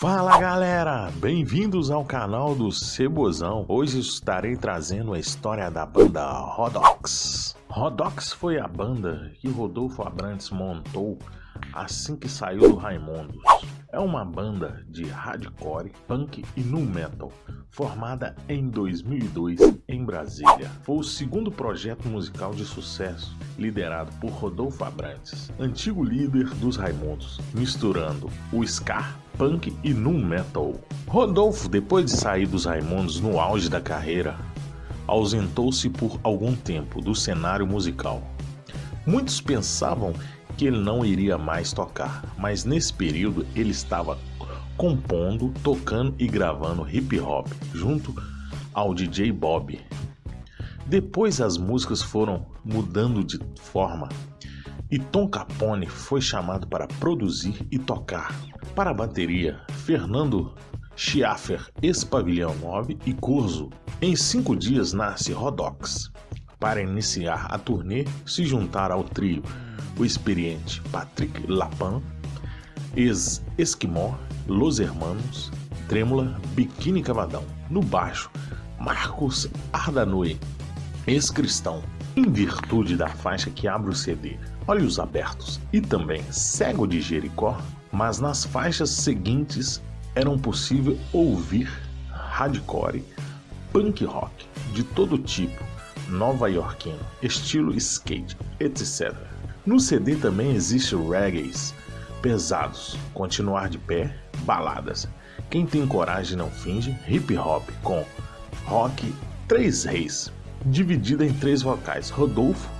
Fala galera, bem-vindos ao canal do Cebozão. Hoje estarei trazendo a história da banda Rodox. Rodox foi a banda que Rodolfo Abrantes montou assim que saiu do Raimundos. É uma banda de hardcore, punk e nu metal, formada em 2002 em Brasília. Foi o segundo projeto musical de sucesso liderado por Rodolfo Abrantes, antigo líder dos Raimundos, misturando o ska, punk e nu metal. Rodolfo, depois de sair dos Raimundos no auge da carreira, ausentou-se por algum tempo do cenário musical. Muitos pensavam que ele não iria mais tocar, mas nesse período ele estava compondo, tocando e gravando hip hop junto ao DJ Bob. Depois as músicas foram mudando de forma e Tom Capone foi chamado para produzir e tocar. Para a bateria, Fernando Schiaffer, ex-pavilhão 9 e Curso. Em cinco dias nasce Rodox. Para iniciar a turnê, se juntar ao trio o experiente Patrick Lapin, ex-Esquimó, Los Hermanos, Trêmula, Biquíni Cavadão. No baixo, Marcos Ardanui, ex-cristão, em virtude da faixa que abre o CD, Olhos Abertos e também Cego de Jericó, mas nas faixas seguintes eram possível ouvir hardcore, punk rock de todo tipo, nova-iorquino, estilo skate, etc. No CD também existe reggaes pesados, continuar de pé, baladas. Quem tem coragem não finge, hip hop com rock Três Reis, dividida em três vocais: Rodolfo,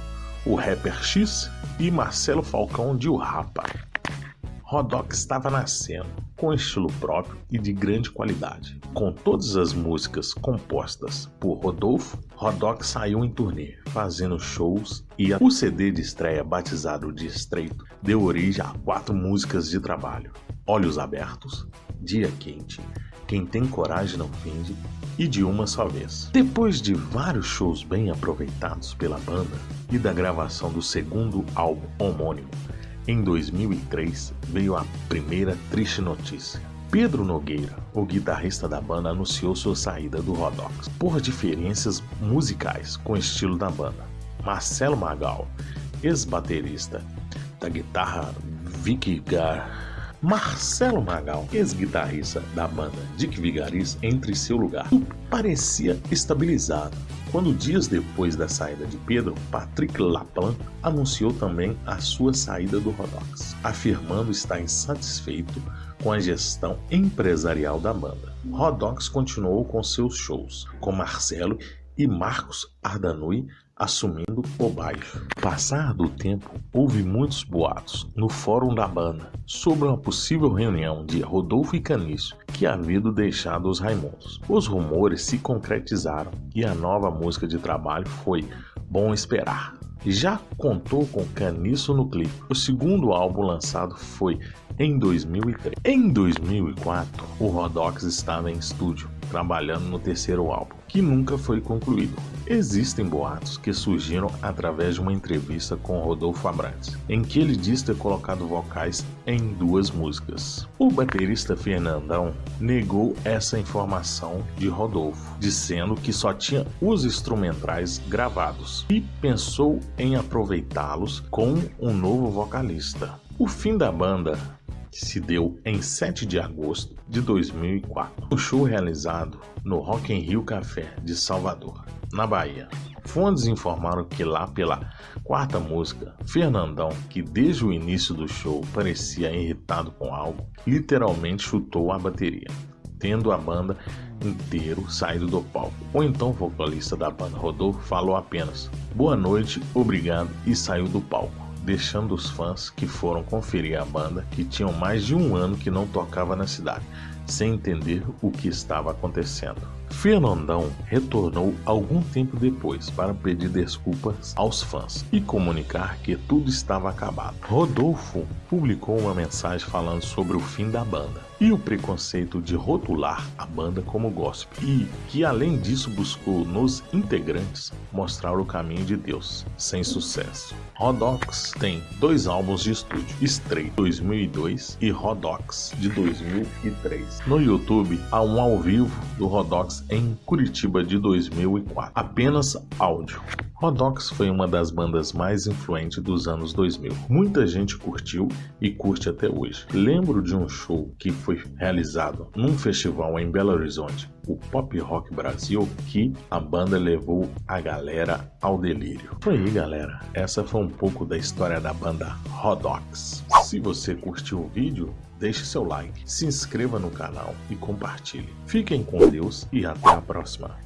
o rapper X e Marcelo Falcão de O Rapa. Rodox estava nascendo, com estilo próprio e de grande qualidade. Com todas as músicas compostas por Rodolfo, Rodox saiu em turnê, fazendo shows e o CD de estreia batizado de Estreito deu origem a quatro músicas de trabalho: Olhos Abertos, Dia Quente, Quem Tem Coragem Não Finge e De Uma Só Vez. Depois de vários shows bem aproveitados pela banda e da gravação do segundo álbum homônimo, em 2003 veio a primeira triste notícia. Pedro Nogueira, o guitarrista da banda, anunciou sua saída do Rodox por diferenças musicais com o estilo da banda. Marcelo Magal, ex-baterista da guitarra Vicky Gar Marcelo Magal, ex-guitarrista da banda Dick Vigaris, entre seu lugar. Tudo parecia estabilizado. Quando dias depois da saída de Pedro, Patrick Laplan anunciou também a sua saída do Rodox, afirmando estar insatisfeito com a gestão empresarial da banda. Rodox continuou com seus shows, com Marcelo e Marcos Ardanui assumindo o baixo. Passar do tempo, houve muitos boatos no fórum da banda sobre uma possível reunião de Rodolfo e Caniço que haviam deixado os Raimundos. Os rumores se concretizaram e a nova música de trabalho foi Bom Esperar. Já contou com Caniço no clipe. O segundo álbum lançado foi em 2003. Em 2004, o Rodox estava em estúdio trabalhando no terceiro álbum, que nunca foi concluído. Existem boatos que surgiram através de uma entrevista com Rodolfo Abrantes, em que ele diz ter colocado vocais em duas músicas. O baterista Fernandão negou essa informação de Rodolfo, dizendo que só tinha os instrumentais gravados e pensou em aproveitá-los com um novo vocalista. O fim da banda que se deu em 7 de agosto de 2004. O show realizado no Rock in Rio Café de Salvador, na Bahia. Fontes informaram que lá pela quarta música, Fernandão, que desde o início do show parecia irritado com algo, literalmente chutou a bateria, tendo a banda inteiro saído do palco. Ou então o vocalista da banda Rodolfo falou apenas boa noite, obrigado e saiu do palco deixando os fãs que foram conferir a banda, que tinham mais de um ano que não tocava na cidade, sem entender o que estava acontecendo. Fernandão retornou algum tempo depois para pedir desculpas aos fãs e comunicar que tudo estava acabado. Rodolfo publicou uma mensagem falando sobre o fim da banda e o preconceito de rotular a banda como gospel, e que além disso buscou nos integrantes mostrar o caminho de Deus, sem sucesso. Rodox tem dois álbuns de estúdio, Stray 2002 e Rodox de 2003. No YouTube há um ao vivo do Rodox em Curitiba de 2004, apenas áudio. Rodox foi uma das bandas mais influentes dos anos 2000. Muita gente curtiu e curte até hoje. Lembro de um show que foi realizado num festival em Belo Horizonte, o Pop Rock Brasil, que a banda levou a galera ao delírio. Foi aí, galera. Essa foi um pouco da história da banda Rodox. Se você curtiu o vídeo, deixe seu like, se inscreva no canal e compartilhe. Fiquem com Deus e até a próxima.